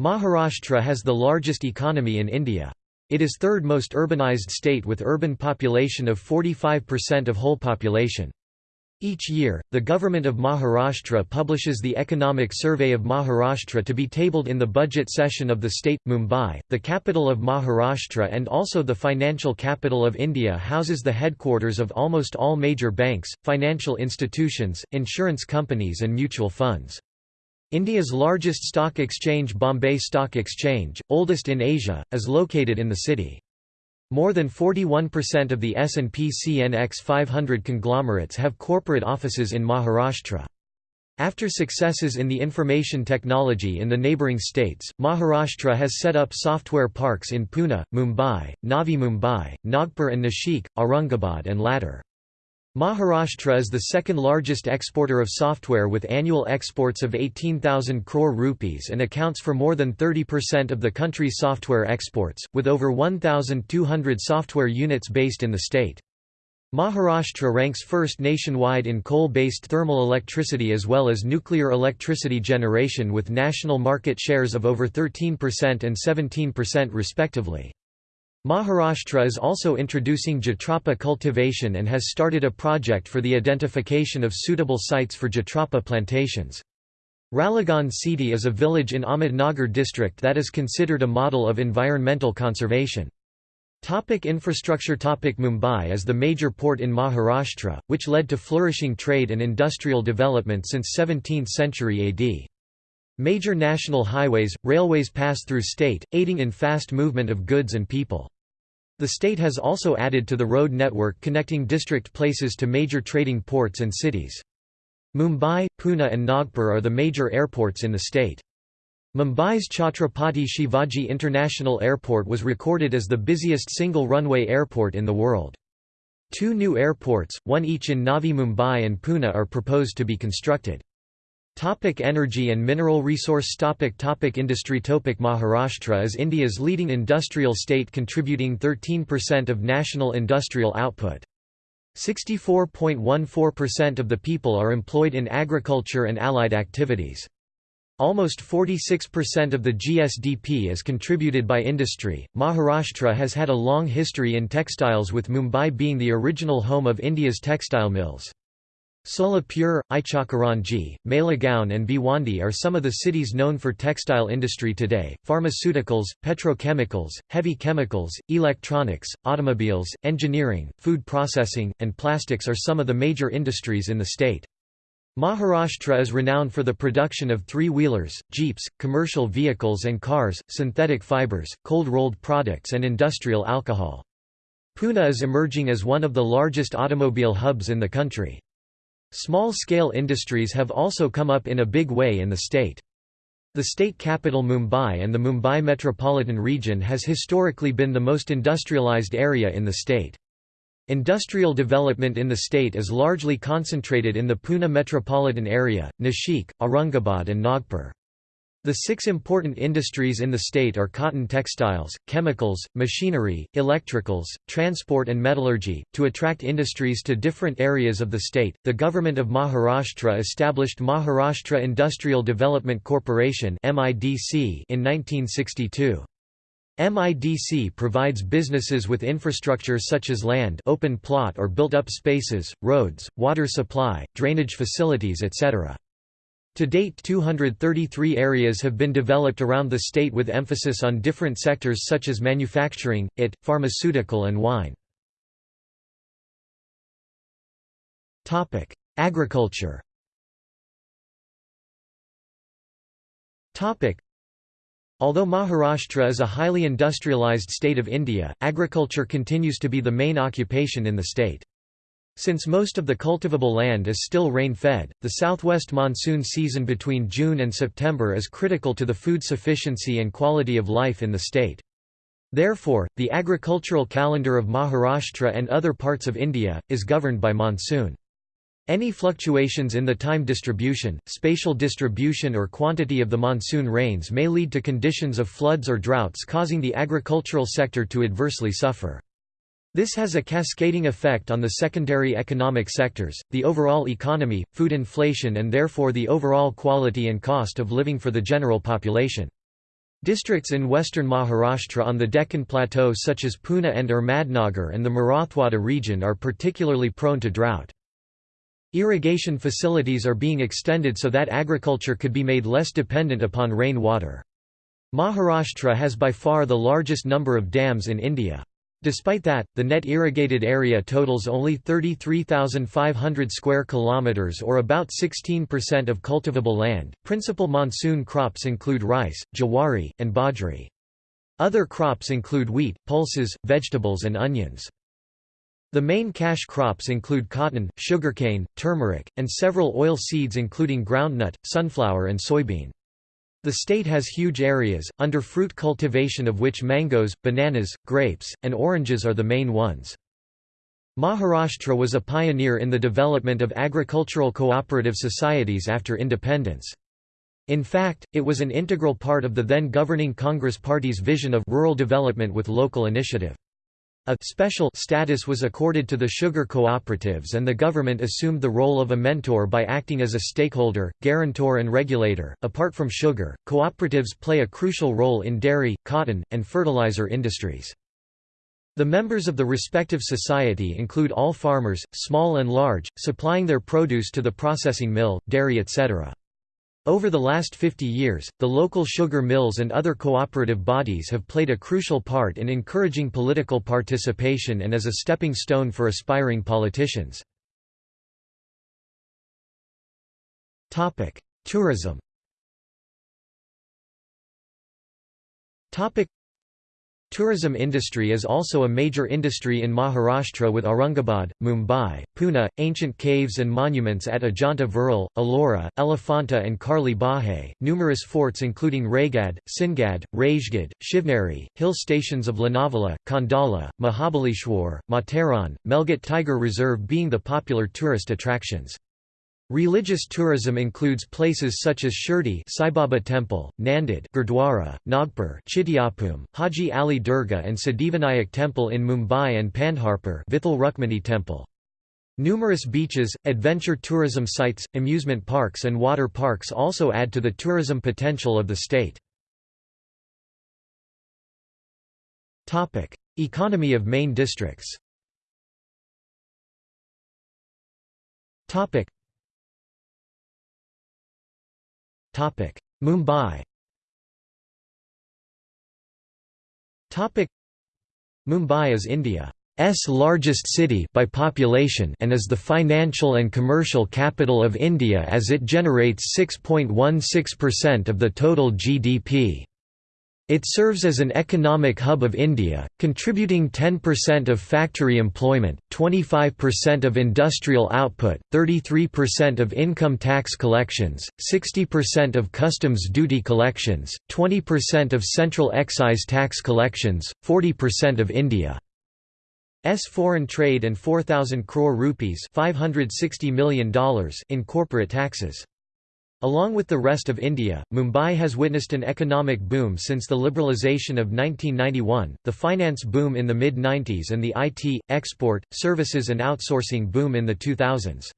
Maharashtra has the largest economy in India. It is third most urbanized state with urban population of 45% of whole population. Each year, the government of Maharashtra publishes the Economic Survey of Maharashtra to be tabled in the budget session of the state. Mumbai, the capital of Maharashtra and also the financial capital of India, houses the headquarters of almost all major banks, financial institutions, insurance companies, and mutual funds. India's largest stock exchange Bombay Stock Exchange, oldest in Asia, is located in the city. More than 41% of the S&P CNX 500 conglomerates have corporate offices in Maharashtra. After successes in the information technology in the neighbouring states, Maharashtra has set up software parks in Pune, Mumbai, Navi Mumbai, Nagpur and Nashik, Aurangabad and Ladar. Maharashtra is the second largest exporter of software with annual exports of 18,000 crore rupees and accounts for more than 30% of the country's software exports, with over 1,200 software units based in the state. Maharashtra ranks first nationwide in coal-based thermal electricity as well as nuclear electricity generation with national market shares of over 13% and 17% respectively. Maharashtra is also introducing Jatropha cultivation and has started a project for the identification of suitable sites for Jatropha plantations. Ralegaon Siddhi is a village in Ahmednagar district that is considered a model of environmental conservation. Topic infrastructure Topic Mumbai is the major port in Maharashtra, which led to flourishing trade and industrial development since 17th century AD. Major national highways, railways pass through state, aiding in fast movement of goods and people. The state has also added to the road network connecting district places to major trading ports and cities. Mumbai, Pune and Nagpur are the major airports in the state. Mumbai's Chhatrapati Shivaji International Airport was recorded as the busiest single-runway airport in the world. Two new airports, one each in Navi Mumbai and Pune are proposed to be constructed. Topic energy and mineral resource topic topic Industry topic Maharashtra is India's leading industrial state contributing 13% of national industrial output. 64.14% of the people are employed in agriculture and allied activities. Almost 46% of the GSDP is contributed by industry. Maharashtra has had a long history in textiles with Mumbai being the original home of India's textile mills. Solapur, Ichalkaranji, Malegaon and Bhiwandi are some of the cities known for textile industry today. Pharmaceuticals, petrochemicals, heavy chemicals, electronics, automobiles, engineering, food processing, and plastics are some of the major industries in the state. Maharashtra is renowned for the production of three-wheelers, jeeps, commercial vehicles and cars, synthetic fibers, cold-rolled products and industrial alcohol. Pune is emerging as one of the largest automobile hubs in the country. Small-scale industries have also come up in a big way in the state. The state capital Mumbai and the Mumbai metropolitan region has historically been the most industrialized area in the state. Industrial development in the state is largely concentrated in the Pune metropolitan area, Nashik, Aurangabad and Nagpur. The six important industries in the state are cotton textiles, chemicals, machinery, electricals, transport, and metallurgy. To attract industries to different areas of the state, the government of Maharashtra established Maharashtra Industrial Development Corporation in 1962. MIDC provides businesses with infrastructure such as land open plot or built-up spaces, roads, water supply, drainage facilities etc. To date 233 areas have been developed around the state with emphasis on different sectors such as manufacturing, IT, pharmaceutical and wine. Agriculture Although Maharashtra is a highly industrialized state of India, agriculture continues to be the main occupation in the state. Since most of the cultivable land is still rain-fed, the southwest monsoon season between June and September is critical to the food sufficiency and quality of life in the state. Therefore, the agricultural calendar of Maharashtra and other parts of India, is governed by monsoon. Any fluctuations in the time distribution, spatial distribution or quantity of the monsoon rains may lead to conditions of floods or droughts causing the agricultural sector to adversely suffer. This has a cascading effect on the secondary economic sectors, the overall economy, food inflation and therefore the overall quality and cost of living for the general population. Districts in western Maharashtra on the Deccan Plateau such as Pune and Ahmednagar and the Marathwada region are particularly prone to drought. Irrigation facilities are being extended so that agriculture could be made less dependent upon rain water. Maharashtra has by far the largest number of dams in India. Despite that, the net irrigated area totals only 33,500 square kilometers or about 16% of cultivable land. Principal monsoon crops include rice, jawari, and bajri. Other crops include wheat, pulses, vegetables and onions. The main cash crops include cotton, sugarcane, turmeric, and several oil seeds including groundnut, sunflower and soybean. The state has huge areas, under fruit cultivation of which mangoes, bananas, grapes, and oranges are the main ones. Maharashtra was a pioneer in the development of agricultural cooperative societies after independence. In fact, it was an integral part of the then governing Congress Party's vision of rural development with local initiative. A special status was accorded to the sugar cooperatives and the government assumed the role of a mentor by acting as a stakeholder, guarantor and regulator. Apart from sugar, cooperatives play a crucial role in dairy, cotton, and fertilizer industries. The members of the respective society include all farmers, small and large, supplying their produce to the processing mill, dairy etc. Over the last 50 years, the local sugar mills and other cooperative bodies have played a crucial part in encouraging political participation and as a stepping stone for aspiring politicians. Tourism Tourism industry is also a major industry in Maharashtra with Aurangabad, Mumbai, Pune, ancient caves and monuments at Ajanta Virul, Ellora, Elephanta and Karli Bahay, numerous forts including Raygad, Singad, Rajgad, Shivneri, hill stations of Lonavala, Khandala, Mahabaleshwar, Matheran, Melghat Tiger Reserve being the popular tourist attractions. Religious tourism includes places such as Shirdi Sai Baba Temple, Nanded Gurdwara, Nagpur Chityapum, Haji Ali Dargah and Siddhivinayak Temple in Mumbai and Pandharpur Vithal Rukmani Temple. Numerous beaches, adventure tourism sites, amusement parks and water parks also add to the tourism potential of the state. Economy of main districts Mumbai. Mumbai is India's largest city by population and is the financial and commercial capital of India as it generates 6.16% of the total GDP. It serves as an economic hub of India, contributing 10% of factory employment, 25% of industrial output, 33% of income tax collections, 60% of customs duty collections, 20% of central excise tax collections, 40% of India's foreign trade and 4,000 crore rupees $560 million in corporate taxes. Along with the rest of India, Mumbai has witnessed an economic boom since the liberalisation of 1991, the finance boom in the mid-90s and the IT, export, services and outsourcing boom in the 2000s.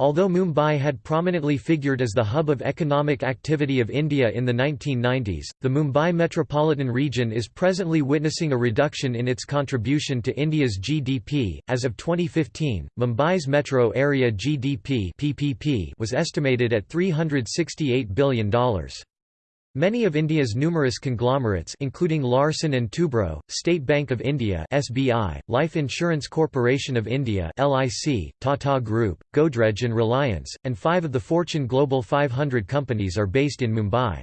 Although Mumbai had prominently figured as the hub of economic activity of India in the 1990s, the Mumbai metropolitan region is presently witnessing a reduction in its contribution to India's GDP. As of 2015, Mumbai's metro area GDP (PPP) was estimated at $368 billion. Many of India's numerous conglomerates including Larsen & Toubro, State Bank of India (SBI), Life Insurance Corporation of India (LIC), Tata Group, Godrej and Reliance, and 5 of the Fortune Global 500 companies are based in Mumbai.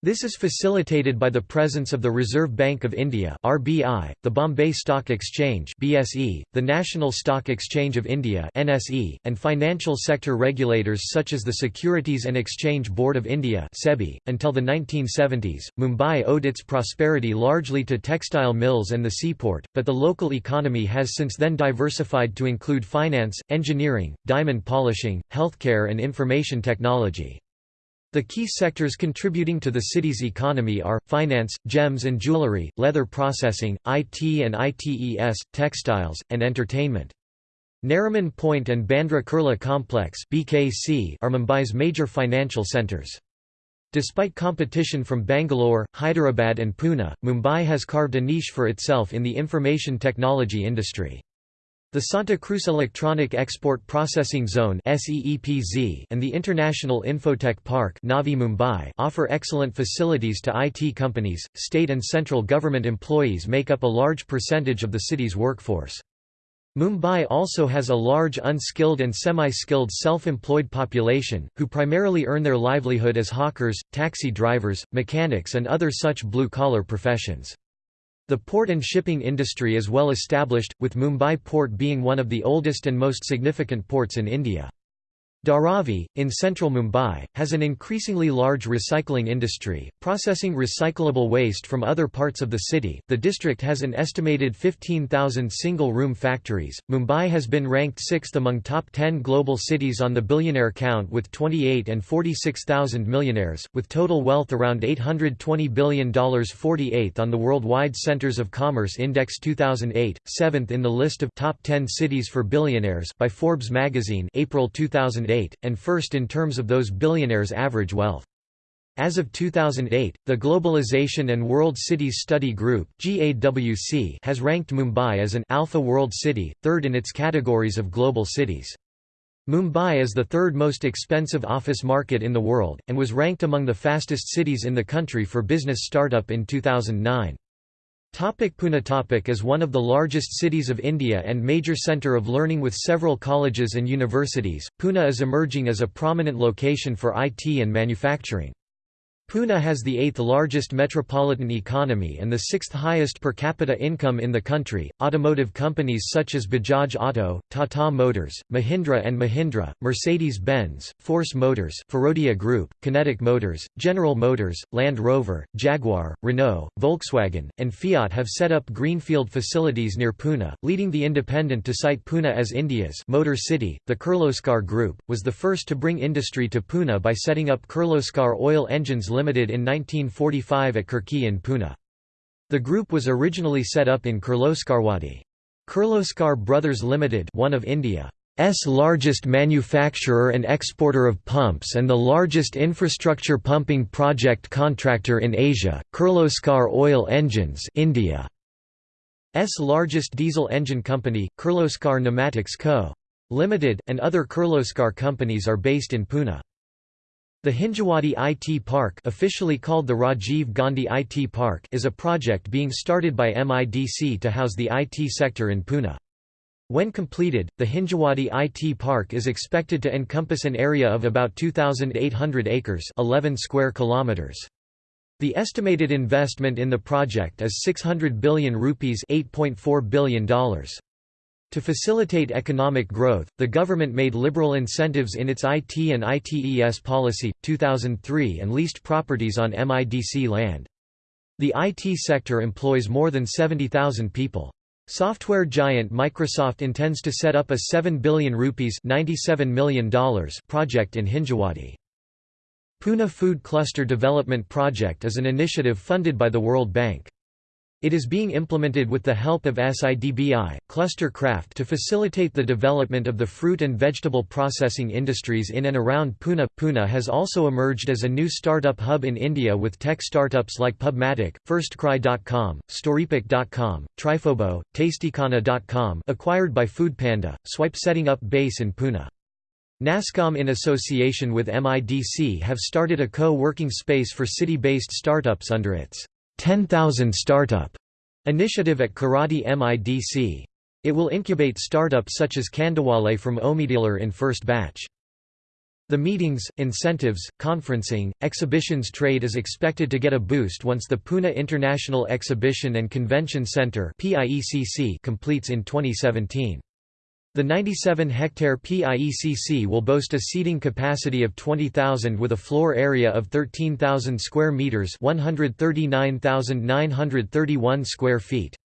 This is facilitated by the presence of the Reserve Bank of India (RBI), the Bombay Stock Exchange (BSE), the National Stock Exchange of India (NSE), and financial sector regulators such as the Securities and Exchange Board of India (SEBI). Until the 1970s, Mumbai owed its prosperity largely to textile mills and the seaport, but the local economy has since then diversified to include finance, engineering, diamond polishing, healthcare and information technology. The key sectors contributing to the city's economy are, finance, gems and jewelry, leather processing, IT and ITES, textiles, and entertainment. Nariman Point and Bandra Kurla Complex BKC are Mumbai's major financial centres. Despite competition from Bangalore, Hyderabad and Pune, Mumbai has carved a niche for itself in the information technology industry. The Santa Cruz Electronic Export Processing Zone and the International Infotech Park Navi Mumbai offer excellent facilities to IT companies. State and central government employees make up a large percentage of the city's workforce. Mumbai also has a large unskilled and semi-skilled self-employed population, who primarily earn their livelihood as hawkers, taxi drivers, mechanics and other such blue-collar professions. The port and shipping industry is well established, with Mumbai port being one of the oldest and most significant ports in India. Dharavi, in central Mumbai, has an increasingly large recycling industry, processing recyclable waste from other parts of the city. The district has an estimated 15,000 single room factories. Mumbai has been ranked sixth among top 10 global cities on the billionaire count with 28 and 46,000 millionaires, with total wealth around $820 billion, 48th on the Worldwide Centers of Commerce Index 2008, 7th in the list of top 10 cities for billionaires by Forbes magazine, April 2008 2008, and first in terms of those billionaires' average wealth. As of 2008, the Globalization and World Cities Study Group (GAWC) has ranked Mumbai as an Alpha World City, third in its categories of global cities. Mumbai is the third most expensive office market in the world, and was ranked among the fastest cities in the country for business startup in 2009. Topic Pune topic is one of the largest cities of India and major centre of learning with several colleges and universities. Pune is emerging as a prominent location for IT and manufacturing. Pune has the eighth largest metropolitan economy and the sixth highest per capita income in the country. Automotive companies such as Bajaj Auto, Tata Motors, Mahindra and Mahindra, Mercedes-Benz, Force Motors, Firodia Group, Kinetic Motors, General Motors, Land Rover, Jaguar, Renault, Volkswagen, and Fiat have set up greenfield facilities near Pune, leading the Independent to cite Pune as India's Motor City. The Kirloskar Group was the first to bring industry to Pune by setting up Kirloskar Oil Engines Limited in 1945 at Khirki in Pune. The group was originally set up in Kirloskarwadi. Kirloskar Brothers Limited one of India's largest manufacturer and exporter of pumps and the largest infrastructure pumping project contractor in Asia, Kirloskar Oil Engines India's largest diesel engine company, Kirloskar Pneumatics Co. Limited, and other Kirloskar companies are based in Pune. The Hinjawadi IT Park officially called the Rajiv Gandhi IT Park is a project being started by MIDC to house the IT sector in Pune. When completed, the Hinjawadi IT Park is expected to encompass an area of about 2,800 acres 11 square kilometers. The estimated investment in the project is 600 billion rupees $8.4 billion. To facilitate economic growth, the government made liberal incentives in its IT and ITES policy, 2003 and leased properties on MIDC land. The IT sector employs more than 70,000 people. Software giant Microsoft intends to set up a 7 billion rupees $97 million project in Hinjawadi. Pune Food Cluster Development Project is an initiative funded by the World Bank. It is being implemented with the help of SIDBI, Clustercraft to facilitate the development of the fruit and vegetable processing industries in and around Pune. Pune has also emerged as a new startup hub in India with tech startups like Pubmatic, FirstCry.com, Storypick.com, TripHobo, Tastykhana.com acquired by Foodpanda, Swipe setting up base in Pune. NASSCOM in association with MIDC have started a co-working space for city-based startups under its 10,000 Startup initiative at Kharadi MIDC. It will incubate startups such as Kandawale from Omidealer in first batch. The meetings, incentives, conferencing, exhibitions trade is expected to get a boost once the Pune International Exhibition and Convention Centre completes in 2017. The 97-hectare PIECC will boast a seating capacity of 20,000 with a floor area of 13,000 square meters, 139,931 square feet.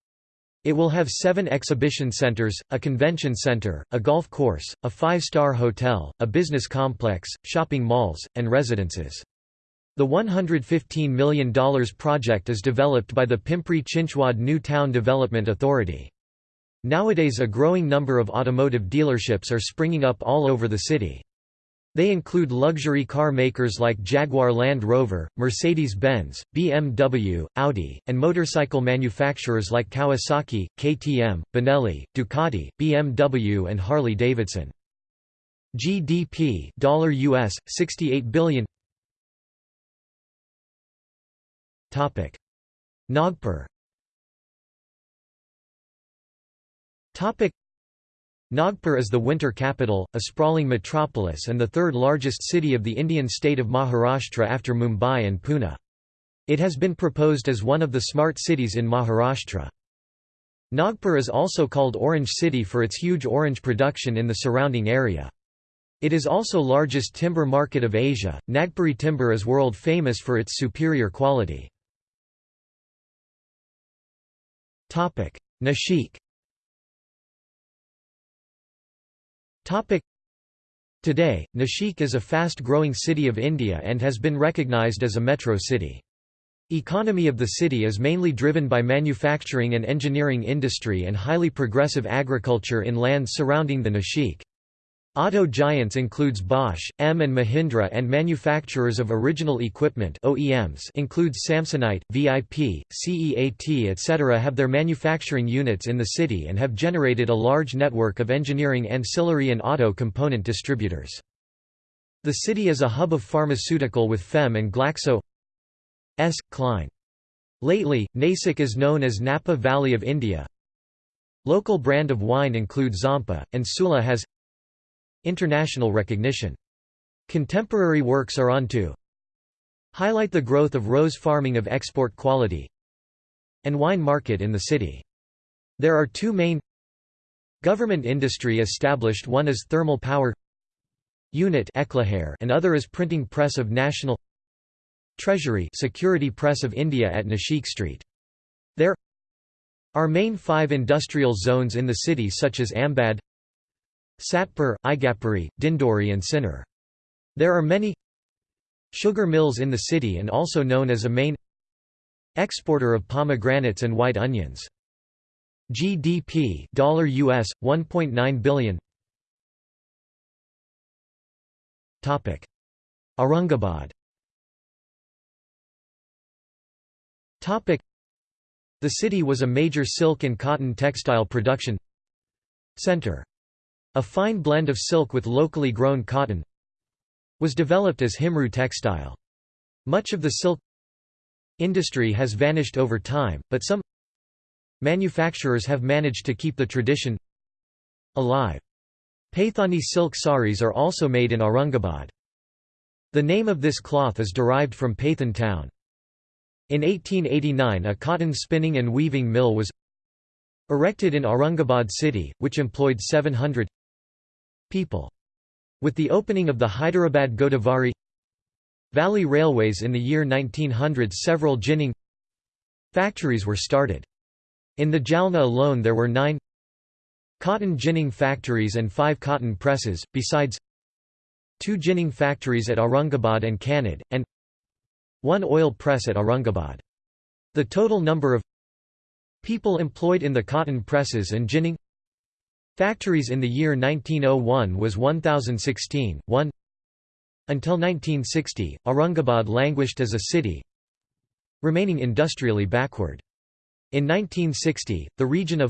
It will have seven exhibition centers, a convention center, a golf course, a five-star hotel, a business complex, shopping malls, and residences. The $115 million project is developed by the Pimpri Chinchwad New Town Development Authority. Nowadays a growing number of automotive dealerships are springing up all over the city. They include luxury car makers like Jaguar Land Rover, Mercedes-Benz, BMW, Audi, and motorcycle manufacturers like Kawasaki, KTM, Benelli, Ducati, BMW and Harley-Davidson. GDP $US 68 billion Topic Nagpur Nagpur is the winter capital, a sprawling metropolis and the third largest city of the Indian state of Maharashtra after Mumbai and Pune. It has been proposed as one of the smart cities in Maharashtra. Nagpur is also called Orange City for its huge orange production in the surrounding area. It is also largest timber market of Asia. Nagpuri timber is world famous for its superior quality. Nashik Today, Nashik is a fast-growing city of India and has been recognized as a metro city. Economy of the city is mainly driven by manufacturing and engineering industry and highly progressive agriculture in lands surrounding the Nashik. Auto giants includes Bosch, M and Mahindra and manufacturers of original equipment OEMs includes Samsonite, VIP, CEAT etc. have their manufacturing units in the city and have generated a large network of engineering ancillary and auto component distributors. The city is a hub of pharmaceutical with Fem and Glaxo S. Klein. Lately, Nasik is known as Napa Valley of India. Local brand of wine include Zampa, and Sula has International recognition. Contemporary works are on to highlight the growth of rose farming of export quality and wine market in the city. There are two main government industry established one is thermal power unit and other is printing press of National Treasury Security Press of India at Nashik Street. There are main five industrial zones in the city such as Ambad Satpur, Igatpuri, Dindori and Sinnar. There are many sugar mills in the city and also known as a main exporter of pomegranates and white onions. GDP $US 1.9 billion. Topic: Aurangabad. Topic: The city was a major silk and cotton textile production center. A fine blend of silk with locally grown cotton was developed as Himru textile. Much of the silk industry has vanished over time, but some manufacturers have managed to keep the tradition alive. Paithani silk saris are also made in Aurangabad. The name of this cloth is derived from Paithan town. In 1889 a cotton spinning and weaving mill was erected in Aurangabad city, which employed 700 people. With the opening of the Hyderabad Godavari Valley Railways in the year 1900 several ginning factories were started. In the Jalna alone there were nine cotton ginning factories and five cotton presses, besides two ginning factories at Aurangabad and Kannad, and one oil press at Aurangabad. The total number of people employed in the cotton presses and ginning Factories in the year 1901 was 1016, 1 Until 1960, Aurangabad languished as a city, remaining industrially backward. In 1960, the region of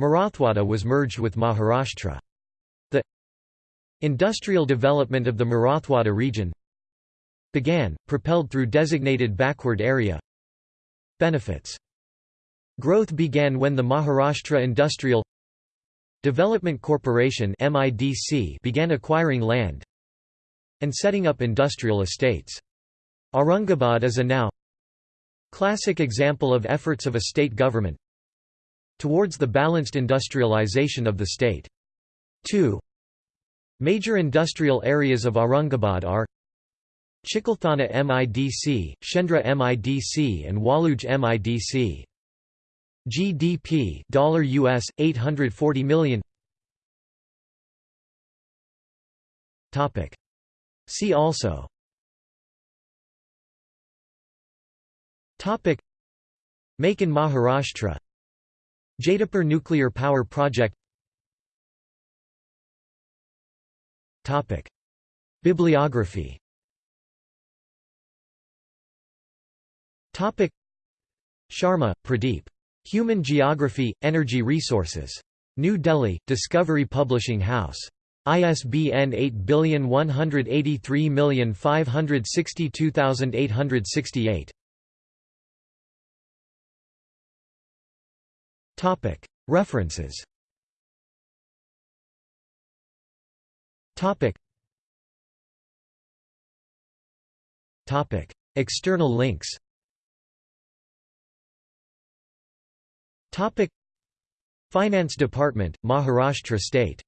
Marathwada was merged with Maharashtra. The industrial development of the Marathwada region began, propelled through designated backward area benefits. Growth began when the Maharashtra Industrial Development Corporation began acquiring land and setting up industrial estates. Aurangabad is a now classic example of efforts of a state government towards the balanced industrialization of the state. 2. Major industrial areas of Aurangabad are Chikalthana MIDC, Shendra MIDC and Waluj MIDC. GDP dollar $US 840 million. Topic. See also. Topic. Make in Maharashtra. Jaitapur nuclear power project. Topic. Bibliography. Topic. Sharma, Pradeep. Human Geography, Energy Resources. New Delhi, Discovery Publishing House. ISBN 8183562868. References Topic Topic External links Finance Department, Maharashtra State